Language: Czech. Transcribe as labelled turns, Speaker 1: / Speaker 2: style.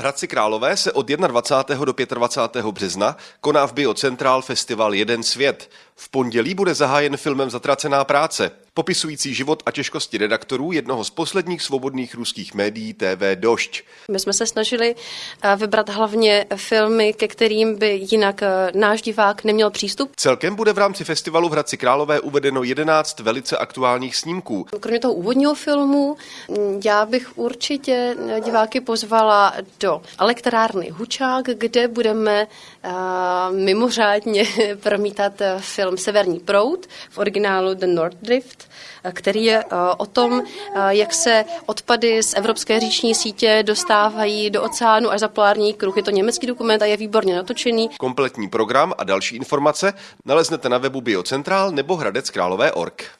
Speaker 1: V Hradci Králové se od 21. do 25. března koná v Biocentral festival Jeden svět. V pondělí bude zahájen filmem Zatracená práce, popisující život a těžkosti redaktorů jednoho z posledních svobodných ruských médií TV Došť.
Speaker 2: My jsme se snažili eh, vybrat hlavně filmy, ke kterým by jinak eh, náš divák neměl přístup.
Speaker 1: Celkem bude v rámci festivalu v Hradci Králové uvedeno 11 velice aktuálních snímků.
Speaker 2: Kromě toho úvodního filmu, mm, já bych určitě diváky pozvala do elektrárny Hučák, kde budeme mimořádně promítat film Severní proud v originálu The North Drift, který je uh, o tom, uh, jak se odpady z evropské říční sítě dostávají do oceánu až za polární kruh. Je to německý dokument a je výborně natočený.
Speaker 1: Kompletní program a další informace naleznete na webu Biocentral nebo Hradec Králové.org.